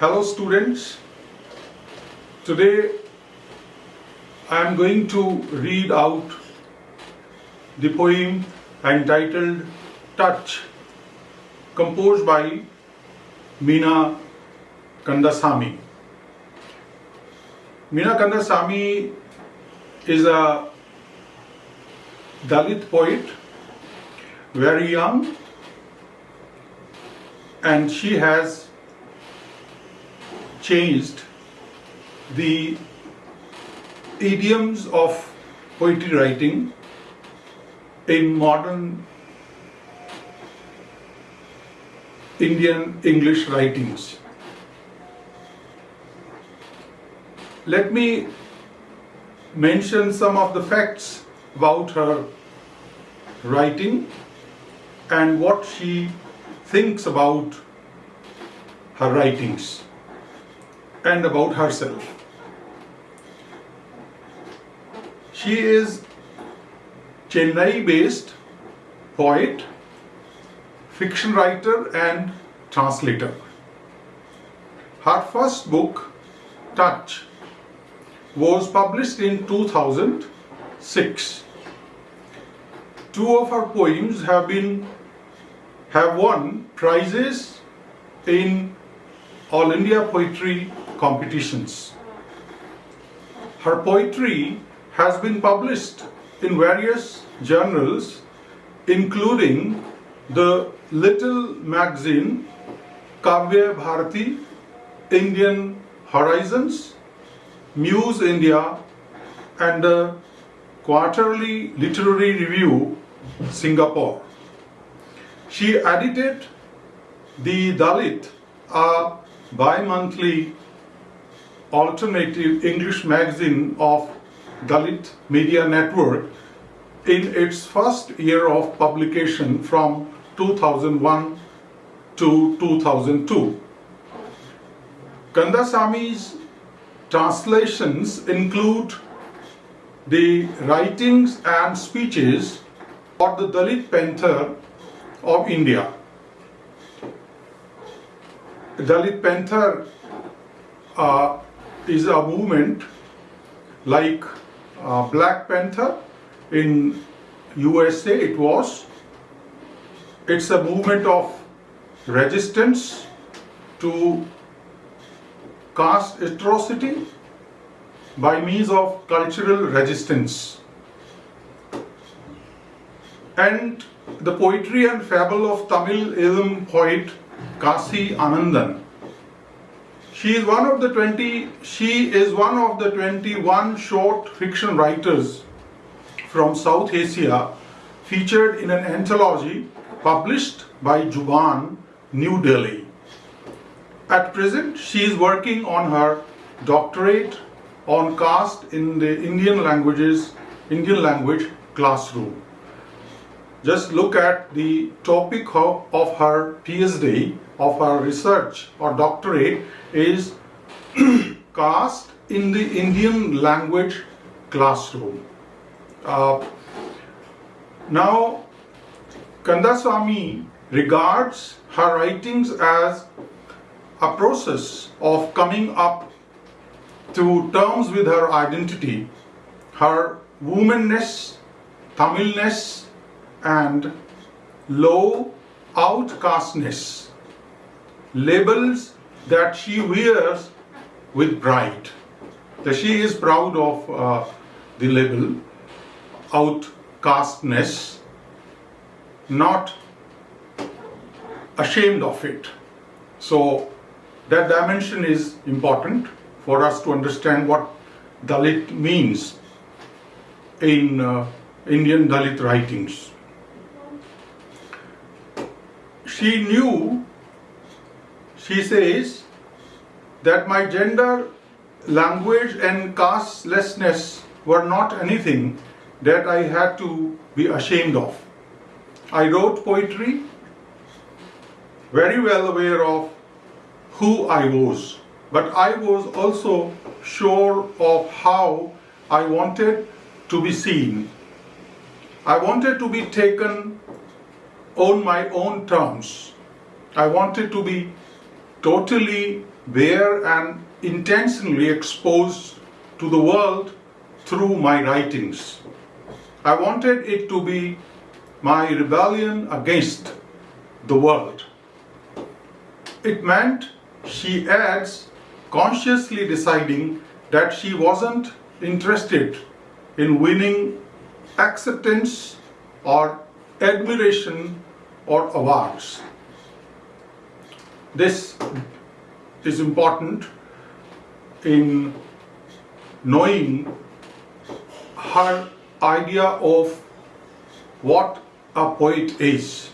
Hello students. Today I am going to read out the poem entitled Touch composed by Meena Kandasamy. Meena Kandasamy is a Dalit poet, very young, and she has changed the idioms of poetry writing in modern Indian English writings. Let me mention some of the facts about her writing and what she thinks about her writings and about herself. She is Chennai based poet, fiction writer, and translator. Her first book, Touch, was published in 2006. Two of her poems have been have won prizes in All India Poetry competitions. Her poetry has been published in various journals, including the little magazine Kavya Bharati, Indian Horizons, Muse India, and the Quarterly Literary Review, Singapore. She edited the Dalit, a bi-monthly alternative English magazine of Dalit Media Network in its first year of publication from 2001 to 2002. Kandasamy's translations include the writings and speeches of the Dalit Panther of India. Dalit Panther uh, is a movement like uh, Black Panther in USA it was. It's a movement of resistance to caste atrocity by means of cultural resistance. And the poetry and fable of Tamil Eelam poet Kasi Anandan she is one of the 20 she is one of the 21 short fiction writers from South Asia featured in an anthology published by Zubaan, New Delhi. At present, she is working on her doctorate on caste in the Indian languages, Indian language classroom. Just look at the topic of, of her PhD, of her research or doctorate is caste in the Indian language classroom. Uh, now, Kandasamy regards her writings as a process of coming up to terms with her identity, her womanness, Tamilness, and low outcastness, labels that she wears with pride. That she is proud of uh, the label outcastness, not ashamed of it. So that dimension is important for us to understand what Dalit means in uh, Indian Dalit writings she knew, she says, that my gender, language, and castelessness were not anything that I had to be ashamed of. I wrote poetry very well aware of who I was, but I was also sure of how I wanted to be seen. I wanted to be taken on my own terms. I wanted to be totally bare and intentionally exposed to the world through my writings. I wanted it to be my rebellion against the world. It meant, she adds, consciously deciding that she wasn't interested in winning acceptance or admiration or awards. This is important in knowing her idea of what a poet is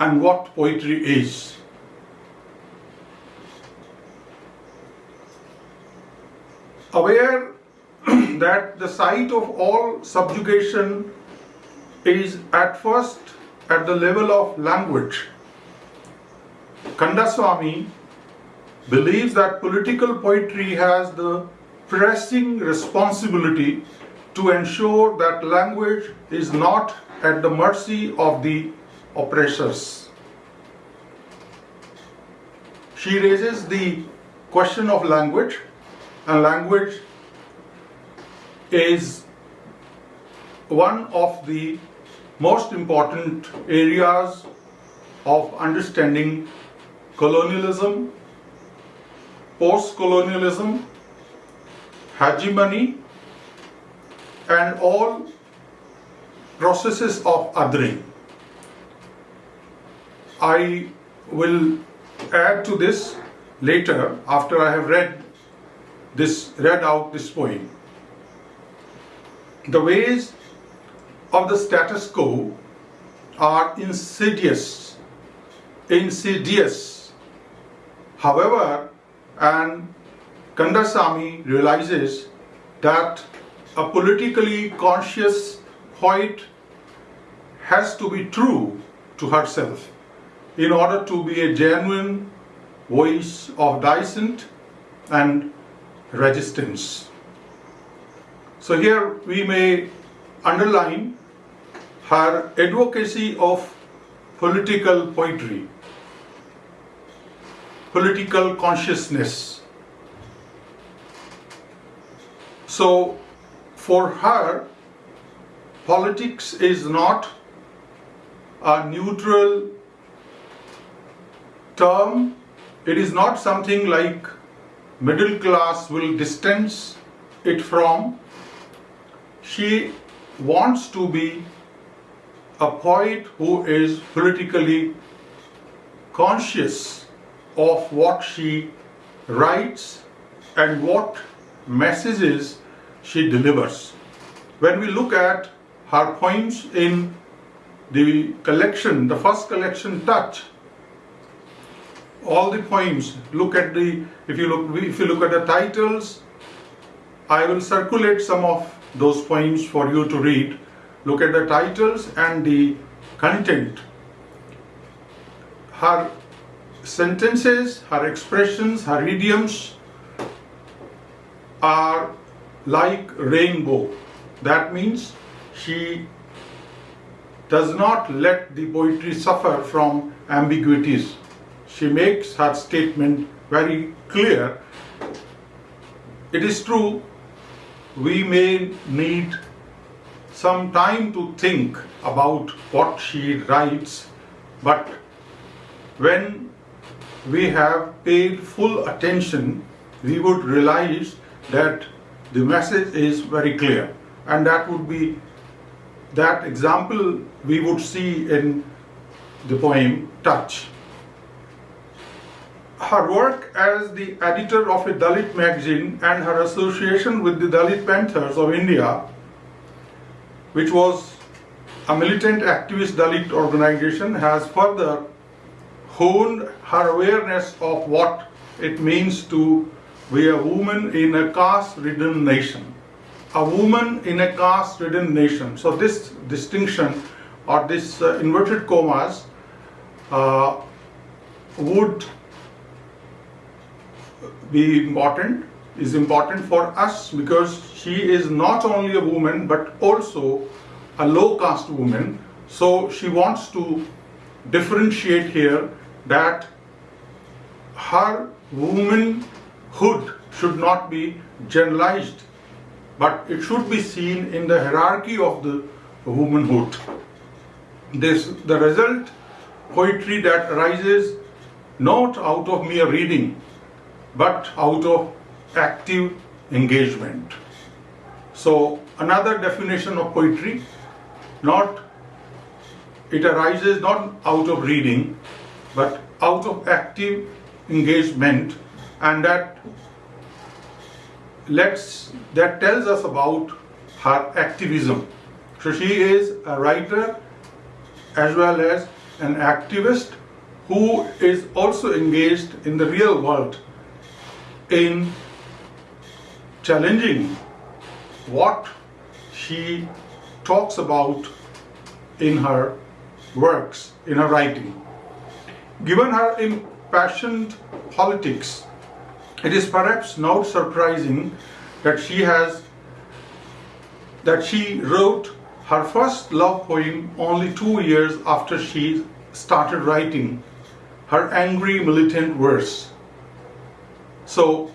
and what poetry is. Aware that the site of all subjugation is at first at the level of language. Kandasamy believes that political poetry has the pressing responsibility to ensure that language is not at the mercy of the oppressors. She raises the question of language, and language is one of the most important areas of understanding colonialism, post-colonialism, hegemony, and all processes of othering. I will add to this later after I have read this read out this poem. The ways of the status quo are insidious, insidious. However, and Kandasamy realizes that a politically conscious poet has to be true to herself in order to be a genuine voice of dissent and resistance. So here we may underline her advocacy of political poetry, political consciousness. So for her, politics is not a neutral term. It is not something like middle class will distance it from. She wants to be a poet who is politically conscious of what she writes and what messages she delivers. When we look at her poems in the collection, the first collection, Touch, all the poems, look at the, if you look, if you look at the titles, I will circulate some of those poems for you to read. Look at the titles and the content. Her sentences, her expressions, her idioms are like rainbow. That means she does not let the poetry suffer from ambiguities. She makes her statement very clear. It is true we may need some time to think about what she writes, but when we have paid full attention, we would realize that the message is very clear. And that would be that example we would see in the poem Touch her work as the editor of a Dalit magazine and her association with the Dalit Panthers of India, which was a militant activist Dalit organization, has further honed her awareness of what it means to be a woman in a caste-ridden nation. A woman in a caste-ridden nation. So this distinction or this uh, inverted commas uh, would be important is important for us because she is not only a woman but also a low caste woman so she wants to differentiate here that her womanhood should not be generalized, but it should be seen in the hierarchy of the womanhood. This the result poetry that arises not out of mere reading, but out of active engagement. So another definition of poetry, not it arises not out of reading, but out of active engagement, and that lets that tells us about her activism. So she is a writer as well as an activist who is also engaged in the real world in challenging what she talks about in her works, in her writing. Given her impassioned politics, it is perhaps not surprising that she has that she wrote her first love poem only two years after she started writing her angry militant verse. So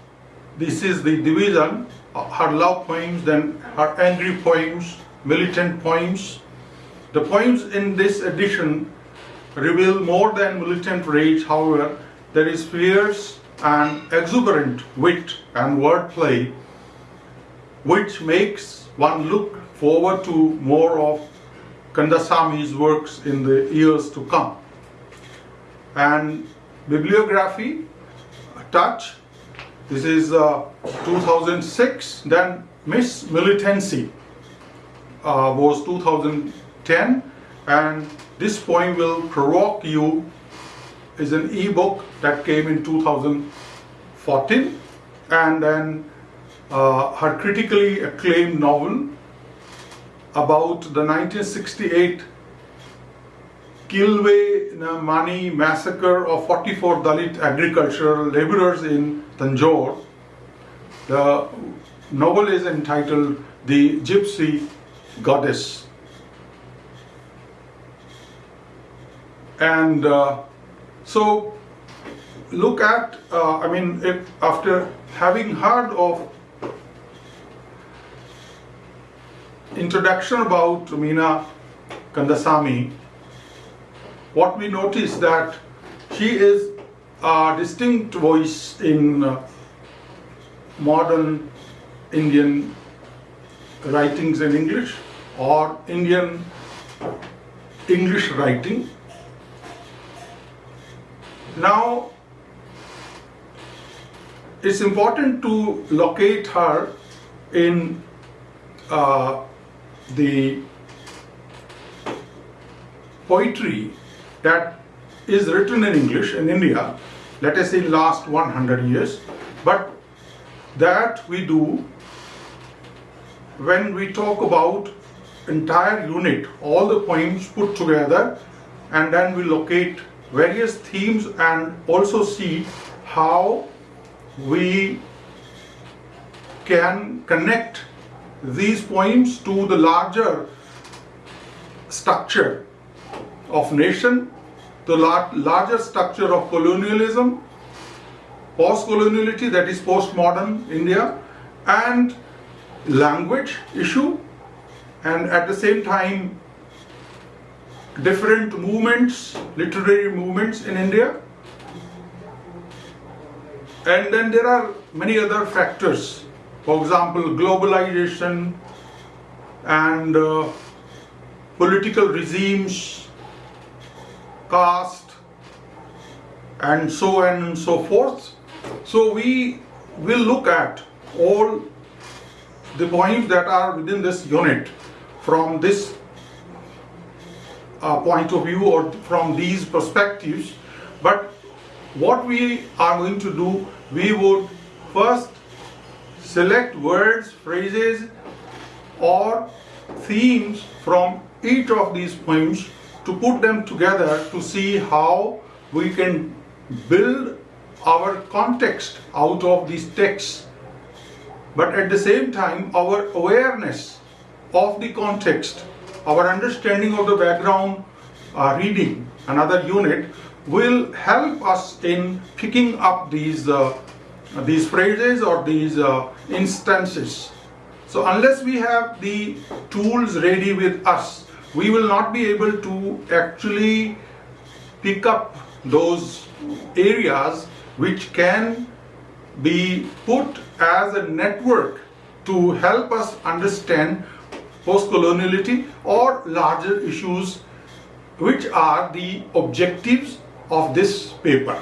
this is the division, uh, her love poems, then her angry poems, militant poems. The poems in this edition reveal more than militant rage, however, there is fierce and exuberant wit and wordplay which makes one look forward to more of Kandasamy's works in the years to come. And bibliography, touch, this is uh, 2006, then Miss Militancy uh, was 2010, and this poem will provoke you. Is an e-book that came in 2014, and then uh, her critically acclaimed novel about the 1968 Kilwe Mani massacre of 44 Dalit agricultural laborers in Tanjore. The novel is entitled The Gypsy Goddess. And uh, so look at, uh, I mean, if after having heard of introduction about Meena Kandasamy, what we notice that she is a distinct voice in uh, modern Indian writings in English or Indian English writing. Now, it's important to locate her in uh, the poetry that is written in English in India, let us say last 100 years, but that we do when we talk about entire unit, all the poems put together, and then we locate various themes and also see how we can connect these poems to the larger structure of nation, the lar larger structure of colonialism, post-coloniality that is post-modern India, and language issue, and at the same time different movements, literary movements in India. And then there are many other factors for example, globalization and uh, political regimes, caste, and so on and so forth. So we will look at all the points that are within this unit from this uh, point of view or from these perspectives. But what we are going to do, we would first select words, phrases or themes from each of these poems to put them together to see how we can build our context out of these texts but at the same time our awareness of the context our understanding of the background uh, reading another unit will help us in picking up these uh, these phrases or these uh, instances. So unless we have the tools ready with us, we will not be able to actually pick up those areas which can be put as a network to help us understand post-coloniality or larger issues which are the objectives of this paper.